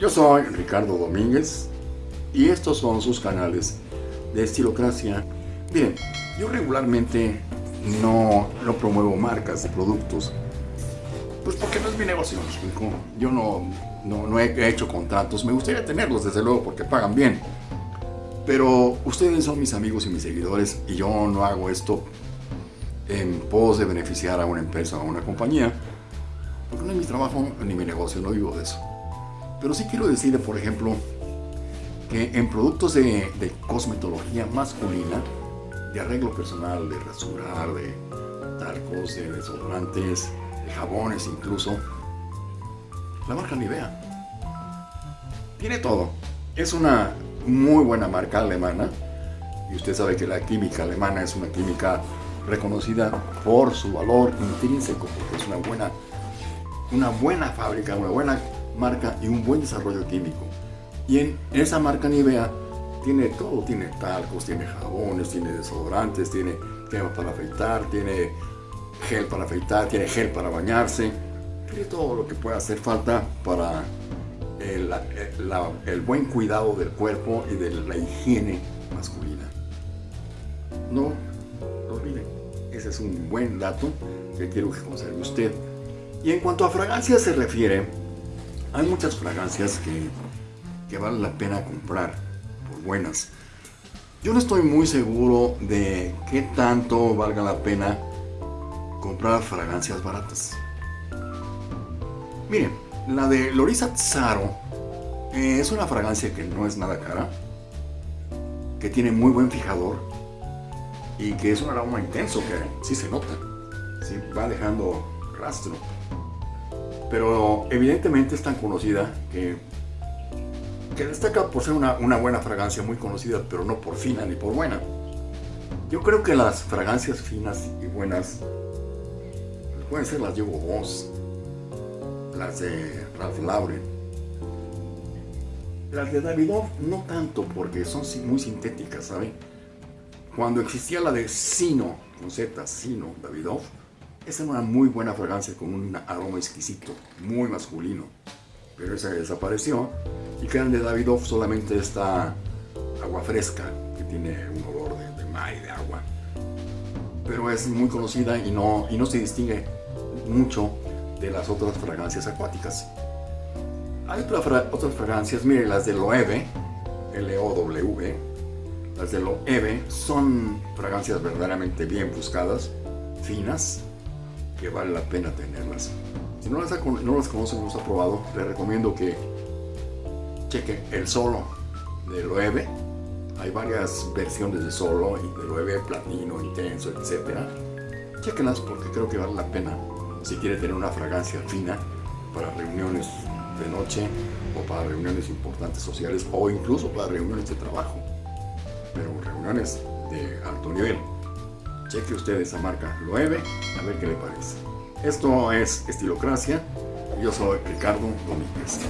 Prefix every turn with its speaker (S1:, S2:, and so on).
S1: Yo soy Ricardo Domínguez y estos son sus canales de Estilocracia. Miren, yo regularmente no, promuevo marcas de productos, pues porque no es mi negocio, Yo no, no, no he hecho contratos, me gustaría tenerlos desde luego porque pagan bien. Pero ustedes son mis amigos y mis seguidores y yo no hago esto en pos de beneficiar a una empresa o a una compañía, porque no es mi trabajo ni mi negocio, no vivo de eso. Pero sí quiero decirle, por ejemplo, que en productos de, cosmetología masculina, de arreglo personal, de rasurar, de talcos, de desodorantes, de jabones incluso, la marca Nivea tiene todo. Es una muy buena marca alemana y usted sabe que la química alemana es una química reconocida por su valor intrínseco, porque es una buena, una buena fábrica, una buena marca y un buen desarrollo químico. Y en esa marca Nivea tiene todo, tiene talcos, tiene jabones, tiene desodorantes, tiene crema para afeitar, tiene gel para afeitar, tiene gel para bañarse, tiene todo lo que puede hacer falta para el, el buen cuidado del cuerpo y de la higiene masculina. No lo olviden, ese es un buen dato que quiero que conserve usted. Y en cuanto a fragancias se refiere, hay muchas fragancias que, que vale la pena comprar por buenas. Yo no estoy muy seguro de qué tanto valga la pena comprar fragancias baratas. Miren, la de Lorisa Zaro eh, es una fragancia que no es nada cara, que tiene muy buen fijador y que es un aroma intenso que sí se nota, sí, va dejando rastro pero evidentemente es tan conocida que, destaca por ser una, buena fragancia muy conocida, pero no por fina ni por buena. Yo creo que las fragancias finas y buenas pueden ser las de Hugo Boss, las de Ralph Lauren, las de Davidoff no tanto porque son muy sintéticas, ¿saben? Cuando existía la de Sino, con Z, Sino, Davidoff, esa era una muy buena fragancia con un aroma exquisito, muy masculino. Pero esa desapareció y quedan de Davidoff solamente esta agua fresca que tiene un olor de, de mar y de agua. Pero es muy conocida y no, y no se distingue mucho de las otras fragancias acuáticas. Hay otras fragancias, miren las de Loewe, L-O-W, las de Loewe son fragancias verdaderamente bien buscadas, finas, que vale la pena tenerlas. Si no las, no las conoce, no las ha probado, le recomiendo que cheque el solo de Loewe. Hay varias versiones de solo, de Loewe, platino, intenso, etc. Chequenlas porque creo que vale la pena si quiere tener una fragancia fina para reuniones de noche o para reuniones importantes sociales o incluso para reuniones de trabajo. Pero reuniones de alto nivel cheque usted esa marca Loewe, a ver qué le parece. Esto es Estilocracia, yo soy Ricardo Domínguez.